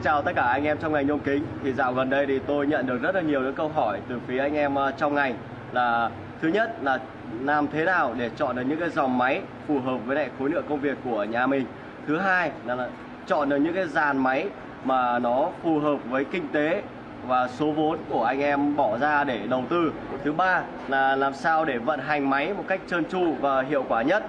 xin chào tất cả anh em trong ngành nhôm kính. Thì dạo gần đây thì tôi nhận được rất là nhiều những câu hỏi từ phía anh em à, trong ngành là thứ nhất là làm thế nào để chọn được những cái dòng máy phù hợp với lại khối lượng công việc của nhà mình. Thứ hai là, là chọn được những cái dàn máy mà nó phù hợp với kinh tế và số vốn của anh em bỏ ra để đầu tư. Thứ ba là làm sao để vận hành máy một cách trơn tru và hiệu quả nhất.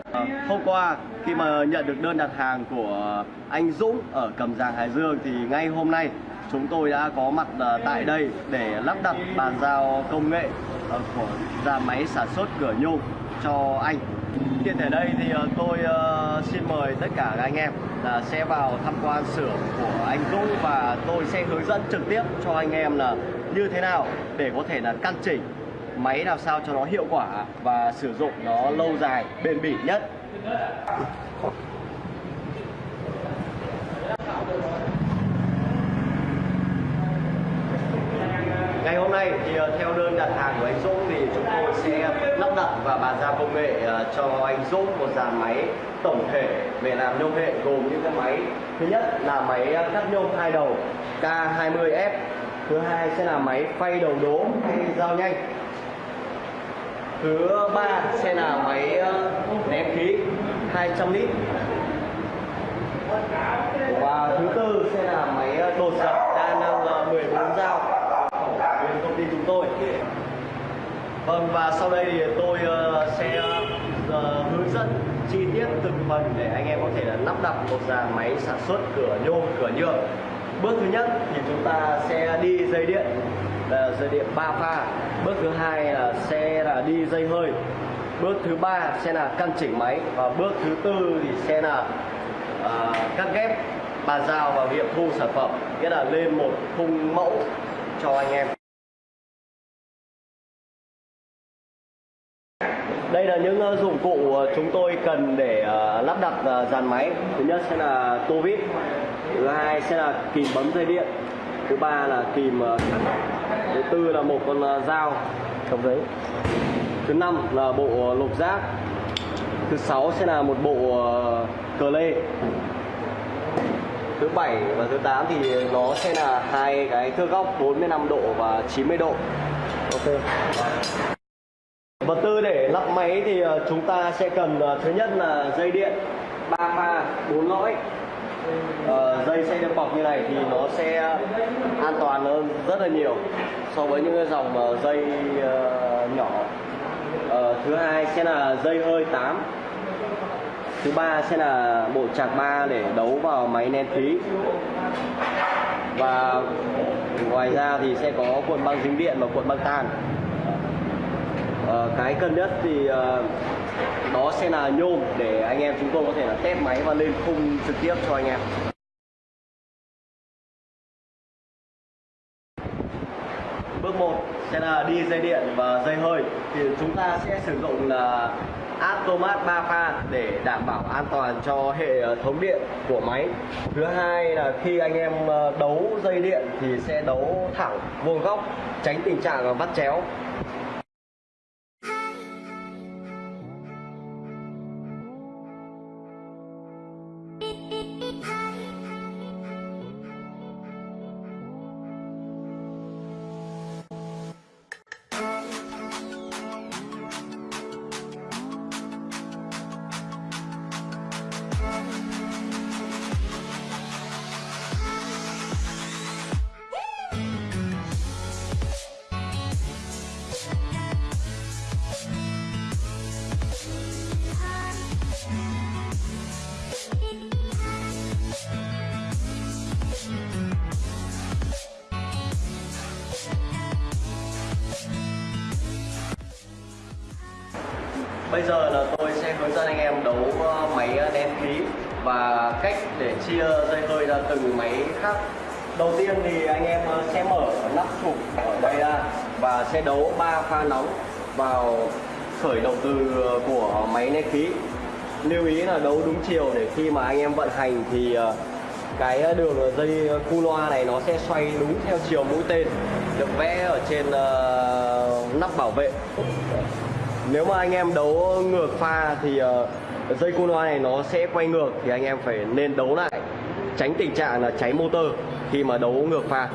Hôm qua khi mà nhận được đơn đặt hàng của anh Dũng ở Cầm Giàng Hải Dương thì ngay hôm nay chúng tôi đã có mặt à, tại đây để lắp đặt bàn giao công nghệ à, của nhà máy sản xuất cửa nhôm cho anh. Hiện tại đây thì à, tôi xin mời tất cả các anh em là sẽ vào tham quan xưởng của anh Dũng và tôi sẽ hướng dẫn trực tiếp cho anh em là như thế nào để có thể là căn chỉnh máy làm sao cho nó hiệu quả và sử dụng nó lâu dài, bền bỉ nhất. Ngày hôm nay thì ờ, theo đơn đặt hàng của anh Dũng thì chúng tôi sẽ lắp đặt và bàn giao công nghệ ờ, cho anh Dũng một dàn máy tổng thể về làm nhôm hệ gồm những cái máy. Thứ nhất là máy cắt nhôm hai đầu K20F thứ hai sẽ là máy phay đầu đố hay dao nhanh thứ ba sẽ là máy ờ, nén khí 200 lít. Và thứ tư sẽ là máy ờ, đột dập, đa năng ờ, 14 dao. Bên công ty chúng tôi. Vâng và sau đây thì tôi sẽ hướng dẫn chi tiết từng phần để anh em có thể là lắp đặt một dàn máy sản xuất cửa nhôm, cửa nhựa. Bước thứ nhất thì chúng ta sẽ đi dây điện là dây điện 3 pha. Bước thứ hai là xe là đi dây hơi. Bước thứ ba sẽ là căn chỉnh máy. Và bước thứ tư thì sẽ là uh, cắt ghép bàn giao và nghiệm thu sản phẩm. Nghĩa là lên một khung mẫu cho anh em. Đây là những uh, dụng cụ ờ, chúng tôi cần để uh, lắp đặt dàn máy. Thứ nhất sẽ là tô vít. Thứ hai sẽ là kìm bấm dây điện. Thứ ba là kìm thứ tư là một con à, dao cầm giấy. Thứ năm là bộ à, lục giác. Thứ sáu sẽ là một bộ à, cờ lê. Thứ bảy và thứ 8 thì nó sẽ là hai cái thước góc 45 độ và 90 độ. Ok. Vật tư để lắp máy thì chúng ta sẽ cần thứ nhất là dây điện 3 pha 4 lõi uh, dây xe được bọc như này thì nó sẽ an toàn hơn rất là nhiều so với những cái dòng ờ, dây uh, nhỏ. Uh, thứ hai sẽ là dây hơi 8 thứ ba sẽ là bộ chạc ba để đấu vào máy nén khí. Và ngoài ra thì sẽ có cuộn băng dính điện và cuộn băng tan cái cần nhất thì à, đó sẽ là nhôm để anh em chúng tôi có thể là test máy và lên khung trực tiếp cho anh em. Bước 1 sẽ là đi dây điện và dây hơi. Thì chúng ta sẽ sử dụng là Atomat 3 pha để đảm bảo an toàn cho hệ ờ, thống điện của máy. Thứ hai là khi anh em ờ, đấu dây điện thì sẽ đấu thẳng vuông góc tránh tình trạng vắt chéo. Bây giờ là tôi sẽ hướng dẫn anh em đấu ờ, máy ờ, đen khí và cách để chia dây hơi ra từng máy khác. Đầu tiên thì anh em ờ, sẽ mở nắp trục ở đây ra và sẽ đấu 3 pha nóng vào khởi động từ của máy nén khí. Lưu ý là đấu đúng chiều để khi mà anh em vận hành thì cái đường dây cu loa này nó sẽ xoay đúng theo chiều mũi tên, được vẽ ở trên nắp bảo vệ nếu mà anh em đấu ngược pha thì uh, dây cu loa này nó sẽ quay ngược thì anh em phải nên đấu lại. Tránh tình trạng là cháy motor khi mà đấu ngược pha.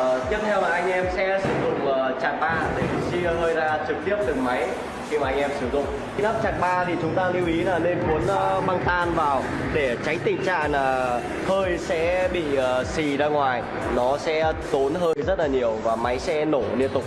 Uh, tiếp theo là anh em sẽ sử dụng ờ, uh, chạm ba để chia hơi ra trực tiếp từ máy khi mà anh em sử dụng. Khi nắp chặt ba thì chúng ta lưu ý là nên cuốn ờ, băng tan vào để tránh tình trạng là hơi sẽ bị ờ, xì ra ngoài. Nó sẽ tốn hơi rất là nhiều và máy sẽ nổ liên tục.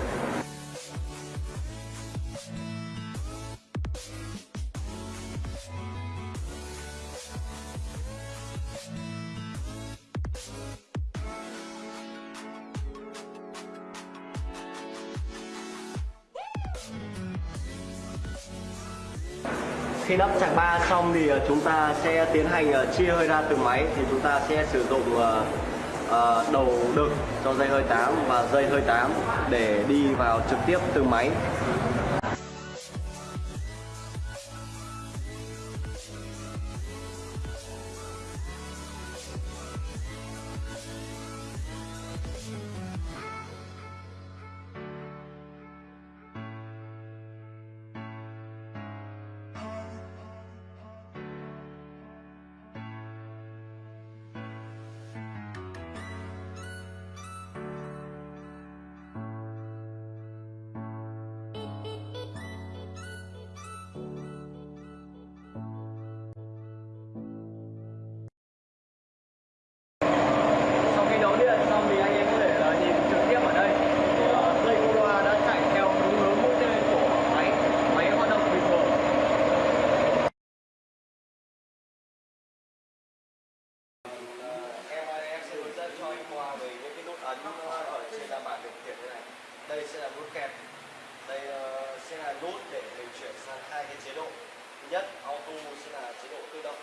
Trong xong thì ờ, chúng ta sẽ tiến hành ờ, chia hơi ra từ máy. Thì chúng ta sẽ sử dụng ờ, đầu đực cho dây hơi 8 và dây hơi 8 để đi vào trực tiếp từ máy. Nhất, auto sẽ là chế độ tự động.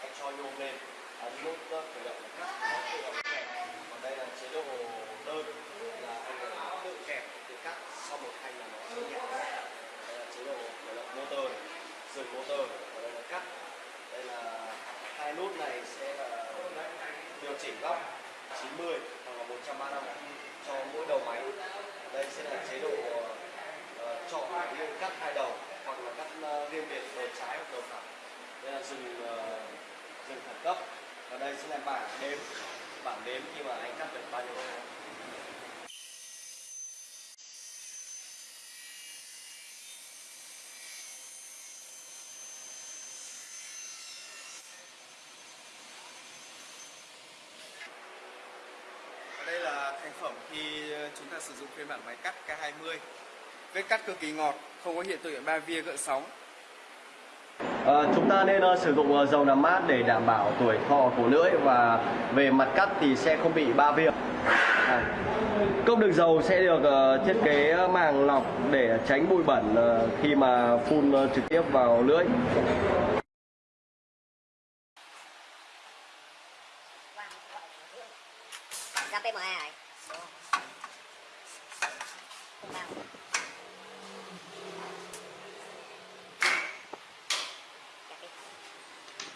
Anh cho nhôm lên. Ấn nút khởi động. Là cắt nó tự động kẹp còn đây là chế độ đơn, là anh tự kẹp tự cắt sau một thanh là nó sẽ nhẹ đây là chế độ khởi động motor dừng motor. Và đây là cắt. Đây là hai nút này sẽ là điều chỉnh góc 90 hoặc là 135 cho mỗi đầu máy đây sẽ là chế độ ờ, chọn riêng cắt hai đầu hoặc là cắt ờ, riêng trái hoặc đầu thẳng đây là dừng ờ, dừng khẩn cấp và đây sẽ là bảng đếm bảng đếm khi mà anh cắt được bao nhiêu đầu đây là thành phẩm khi chúng ta sử dụng phiên bản máy cắt K20. Vết cắt cực kỳ ngọt, không có hiện tượng ba via gợn sóng. À, chúng ta nên uh, sử dụng uh, dầu làm mát để đảm bảo tuổi thọ của lưỡi và về mặt cắt thì sẽ không bị ba viêm. À, cốc đựng dầu sẽ được uh, thiết kế màng lọc để tránh bụi bẩn uh, khi mà phun uh, trực tiếp vào lưỡi. ra PME này Bao. Kẹp đi.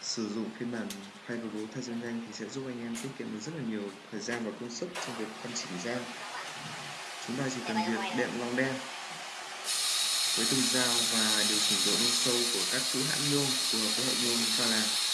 sử dụng phiên bản file đồ bố thời gian nhanh thì sẽ giúp anh em tiết kiệm được rất là nhiều thời gian và công sức trong việc căn chỉnh dao chúng ta chỉ cần việc đệm lòng đen với từng dao và điều chỉnh độ nông sâu của các chữ hãng nhôm phù hợp với hệ nhôm chúng ta làm.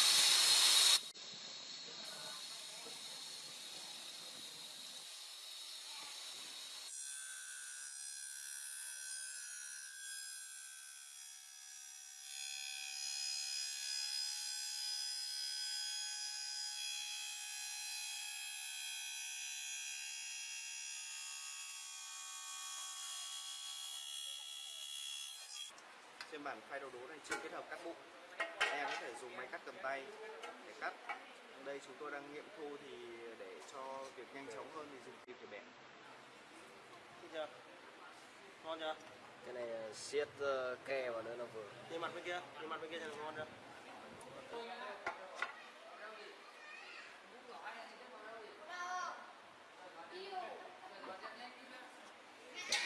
Phiên bản file đầu đố này chưa kết hợp cắt bụng. Em có thể dùng máy cắt cầm tay để cắt. Đây chúng tôi đang nghiệm thu thì để cho việc nhanh chóng hơn thì dùng kim để bẻ. Thích chưa? Ngon chưa? Cái này ờ, siết ờ, ke vào nữa là vừa. Nhìn mặt bên kia, nhìn mặt bên kia xem ngon chưa?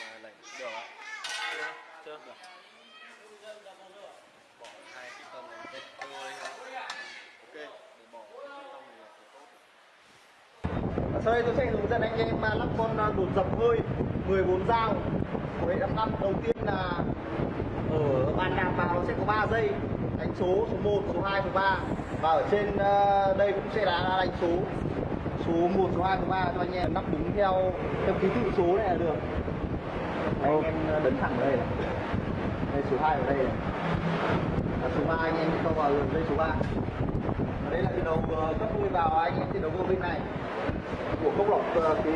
Mà này được ạ. Chưa? Chưa? Được. Bỏ hai cái tâm này hết tươi. Ok. Để bỏ cái tâm này là phải tốt. Sau đây tôi sẽ hướng dẫn anh em lắp con à, đột dập hơi 14 dao. Của hệ lắp năm đầu tiên là ở bàn đạp vào nó sẽ có 3 dây đánh số số 1, số 2, số 3 và ở trên à, đây cũng sẽ là đánh số. Số 1, số 2, số 3 cho anh em lắp đúng theo theo ký tự số này là được. Anh em à, đấn thẳng đây này. Đây số 2 ở đây này. Và số 3 anh em cho vào dây số 3 và đây là đầu ờ, cấp nuôi vào anh thì đầu vô bên này. Của cốc lọc ờ, khí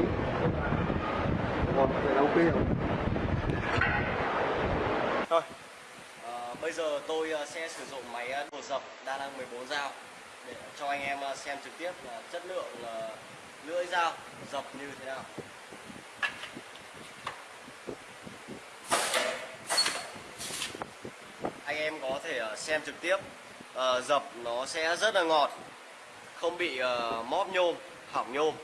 còn phải đầu kia Thôi, à, bây giờ tôi ờ, sẽ sử dụng máy bột dập đa năng 14 dao để cho anh em xem trực tiếp là chất lượng lưỡi dao dập như thế nào. Anh em có thể xem trực tiếp. Ờ, dập nó sẽ rất là ngọt, không bị uh, móp nhôm, hỏng nhôm.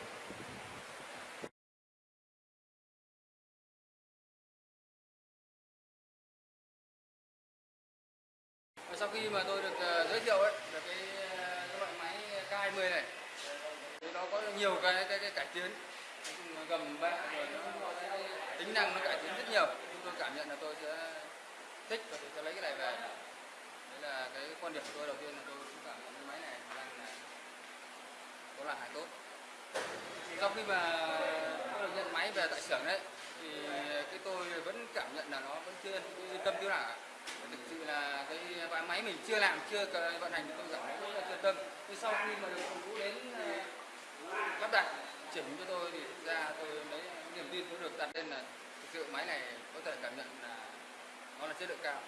sau khi mà tôi được uh, giới thiệu ấy được cái, cái loại máy K20 này thì nó có nhiều cái cái, cái cải tiến. Gầm bạ rồi nó tính năng nó cải tiến rất nhiều. Chúng tôi cảm nhận là tôi sẽ thích và tôi sẽ lấy cái này về là cái quan điểm của tôi đầu tiên là tôi cũng cảm thấy cái máy này đang là có là hàng tốt. Sau khi mà tôi được nhận máy về tại xưởng đấy, thì cái tôi vẫn cảm nhận là nó vẫn chưa yên tâm chưa nào thực sự là cái máy mình chưa làm, chưa vận hành thì tôi cảm thấy rất là chưa tâm. Nhưng sau khi mà được ông vũ đến ờ, lắp đặt, chỉnh cho tôi thì thực ra tôi lấy niềm tin tôi được đặt lên là thực sự máy này có thể cảm nhận là nó là chất lượng cao.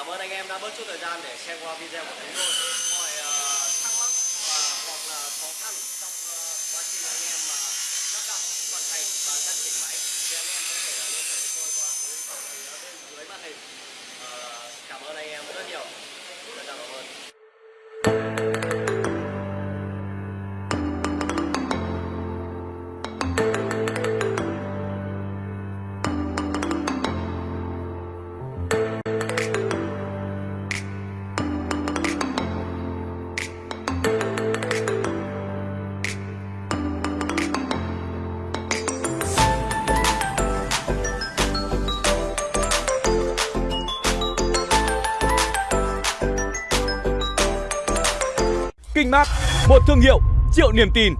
Cảm ơn anh em đã bớt chút thời gian để xem qua video của chúng tôi. Vinmart, một thương hiệu triệu niềm tin.